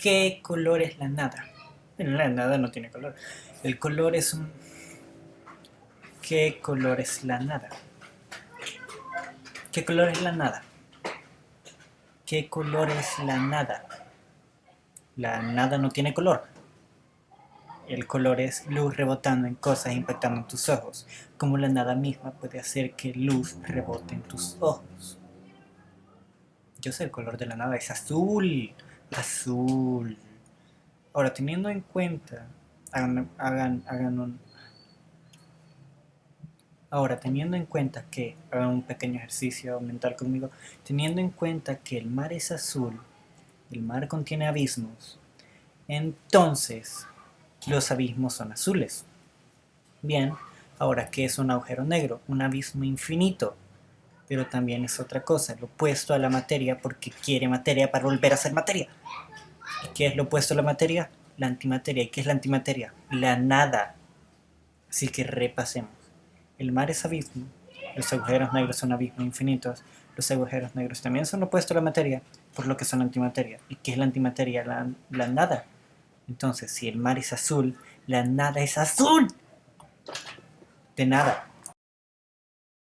¿Qué color es la nada? la nada no tiene color. El color es un... ¿Qué color es la nada? ¿Qué color es la nada? ¿Qué color es la nada? La nada no tiene color. El color es luz rebotando en cosas impactando en tus ojos. Como la nada misma puede hacer que luz rebote en tus ojos. Yo sé el color de la nada, es azul. Azul. Ahora, teniendo en cuenta, hagan, hagan, hagan un... Ahora, teniendo en cuenta que, hagan un pequeño ejercicio mental conmigo, teniendo en cuenta que el mar es azul, el mar contiene abismos, entonces los abismos son azules. Bien, ahora, ¿qué es un agujero negro? Un abismo infinito pero también es otra cosa, lo opuesto a la materia porque quiere materia para volver a ser materia. ¿Y qué es lo opuesto a la materia? La antimateria. ¿Y qué es la antimateria? La nada. Así que repasemos. El mar es abismo, los agujeros negros son abismos infinitos, los agujeros negros también son opuestos a la materia, por lo que son antimateria. ¿Y qué es la antimateria? La, la nada. Entonces, si el mar es azul, la nada es azul. De nada.